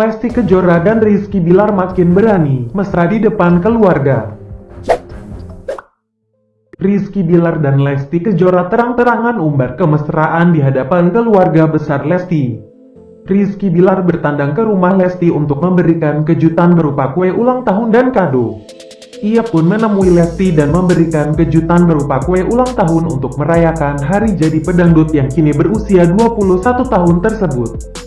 Lesti Kejora dan Rizky Bilar makin berani mesra di depan keluarga. Rizky Bilar dan Lesti Kejora terang-terangan umbar kemesraan di hadapan keluarga besar Lesti. Rizky Bilar bertandang ke rumah Lesti untuk memberikan kejutan berupa kue ulang tahun dan kado. Ia pun menemui Lesti dan memberikan kejutan berupa kue ulang tahun untuk merayakan hari jadi pedangdut yang kini berusia 21 tahun tersebut.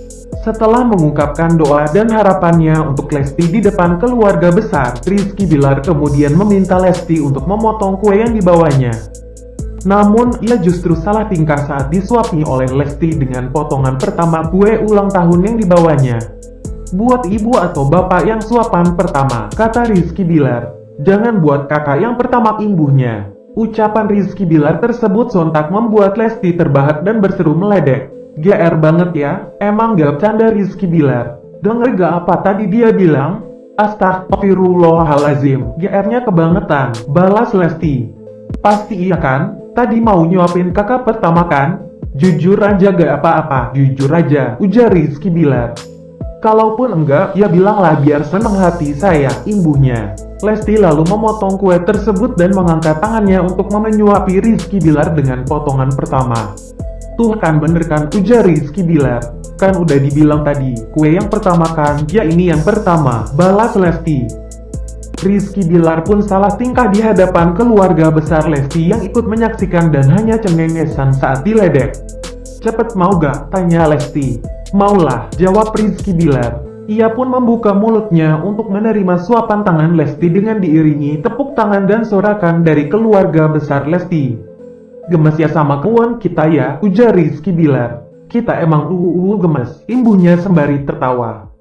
Setelah mengungkapkan doa dan harapannya untuk Lesti di depan keluarga besar, Rizky Bilar kemudian meminta Lesti untuk memotong kue yang dibawanya. Namun, ia justru salah tingkah saat disuapi oleh Lesti dengan potongan pertama kue ulang tahun yang dibawanya. Buat ibu atau bapak yang suapan pertama, kata Rizky Bilar. Jangan buat kakak yang pertama imbuhnya. Ucapan Rizky Bilar tersebut sontak membuat Lesti terbahak dan berseru meledek. GR banget ya, emang gak bercanda Rizky Bilar. Denger gak apa tadi dia bilang? Astagfirullahalazim, GR-nya kebangetan, balas Lesti. Pasti iya kan? Tadi mau nyuapin kakak pertama kan? Jujur aja gak apa-apa, jujur aja, ujar Rizky Bilar. Kalaupun enggak, ya bilanglah biar seneng hati saya, imbuhnya. Lesti lalu memotong kue tersebut dan mengangkat tangannya untuk menyuapi Rizky Bilar dengan potongan pertama. Tuh kan bener kan ujar Rizky Bilar. Kan udah dibilang tadi, kue yang pertama kan, ya ini yang pertama, balas Lesti. Rizky Bilar pun salah tingkah di hadapan keluarga besar Lesti yang ikut menyaksikan dan hanya cengengesan saat diledek. Cepet mau gak? Tanya Lesti. Maulah, jawab Rizky Bilar. Ia pun membuka mulutnya untuk menerima suapan tangan Lesti dengan diiringi tepuk tangan dan sorakan dari keluarga besar Lesti. Gemes ya sama kawan kita ya, ujar Rizky Bilar. Kita emang uu gemes, imbuhnya sembari tertawa.